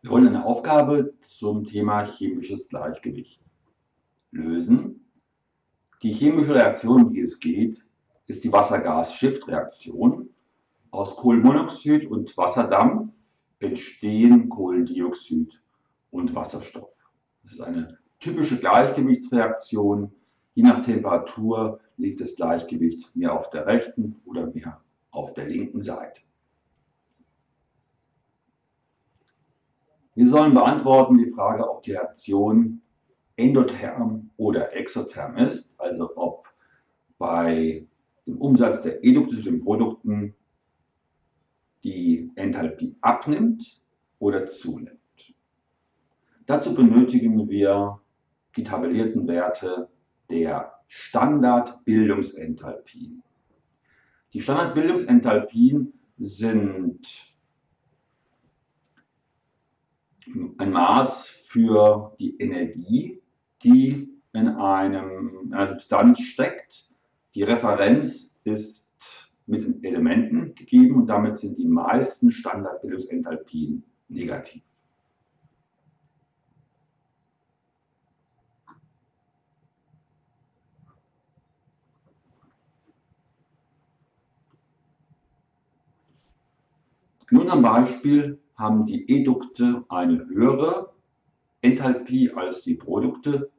Wir wollen eine Aufgabe zum Thema chemisches Gleichgewicht lösen. Die chemische Reaktion, um die es geht, ist die Wasser-Gas-Shift-Reaktion. Aus Kohlenmonoxid und Wasserdampf entstehen Kohlendioxid und Wasserstoff. Das ist eine typische Gleichgewichtsreaktion. Je nach Temperatur liegt das Gleichgewicht mehr auf der rechten oder mehr auf der linken Seite. Wir sollen beantworten die Frage, ob die Reaktion endotherm oder exotherm ist, also ob bei dem Umsatz der den Produkten die Enthalpie abnimmt oder zunimmt. Dazu benötigen wir die tabellierten Werte der Standardbildungsenthalpien. Die Standardbildungsenthalpien sind ein Maß für die Energie, die in einem, einer Substanz steckt. Die Referenz ist mit den Elementen gegeben und damit sind die meisten Standardbildungsenthalpien negativ. In unserem Beispiel haben die Edukte eine höhere Enthalpie als die Produkte.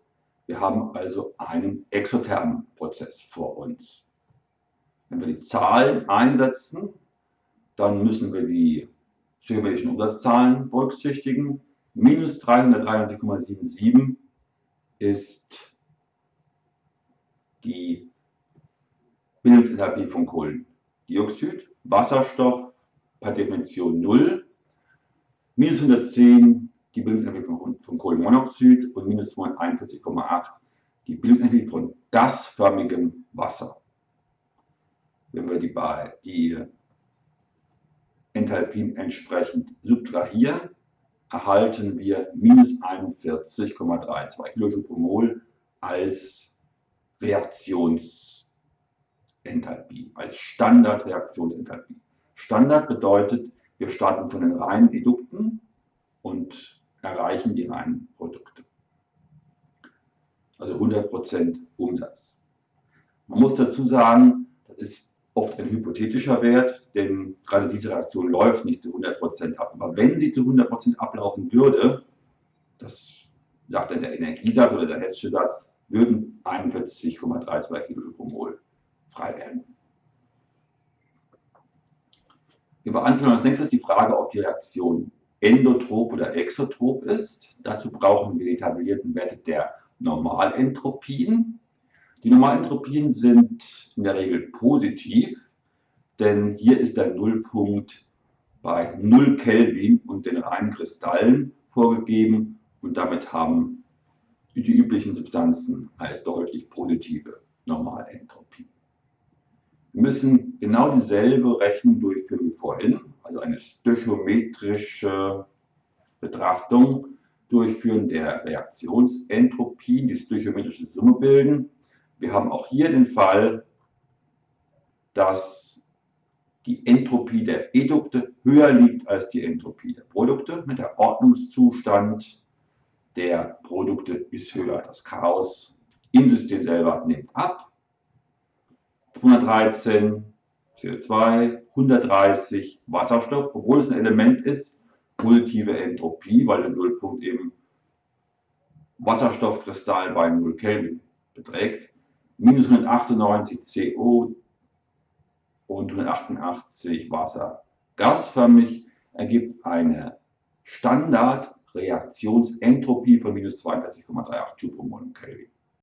Wir haben also einen exothermen Prozess vor uns. Wenn wir die Zahlen einsetzen, dann müssen wir die symmetrischen Umsatzzahlen berücksichtigen. Minus 363,77 ist die Bildungsenthalpie von Kohlendioxid. Wasserstoff per Definition 0 minus 110 die Bildungsenergie von, von Kohlenmonoxid und minus 41,8 die Bildungsenergie von gasförmigem Wasser. Wenn wir die, die Enthalpien entsprechend subtrahieren, erhalten wir minus 41,32 Kilojoule pro Mol als Reaktionsenthalpie, als Standardreaktionsenthalpie. Standard bedeutet, wir starten von den reinen Edukten und erreichen die reinen Produkte. Also 100% Umsatz. Man muss dazu sagen, das ist oft ein hypothetischer Wert, denn gerade diese Reaktion läuft nicht zu 100% ab. Aber wenn sie zu 100% ablaufen würde, das sagt dann der Energiesatz oder der hessische Satz, würden 41,32 Kilojoule pro Mol frei werden. Wir beantworten als nächstes die Frage, ob die Reaktion endotrop oder exotrop ist. Dazu brauchen wir die tabellierten Werte der Normalentropien. Die Normalentropien sind in der Regel positiv, denn hier ist der Nullpunkt bei 0 Kelvin und den reinen Kristallen vorgegeben und damit haben die üblichen Substanzen eine deutlich positive Normalentropie. Wir müssen genau dieselbe Rechnung durchführen wie vorhin, also eine stöchiometrische Betrachtung durchführen der Reaktionsentropien, die stöchiometrische Summe bilden. Wir haben auch hier den Fall, dass die Entropie der Edukte höher liegt als die Entropie der Produkte. Mit der Ordnungszustand der Produkte ist höher. Das Chaos im System selber nimmt ab 113 CO2, 130 Wasserstoff, obwohl es ein Element ist, positive Entropie, weil der Nullpunkt eben Wasserstoffkristall bei 0 Kelvin beträgt, minus 198 CO und 188 Wasser. Gasförmig ergibt eine Standardreaktionsentropie von minus 42,38 Joule pro Mol Kelvin.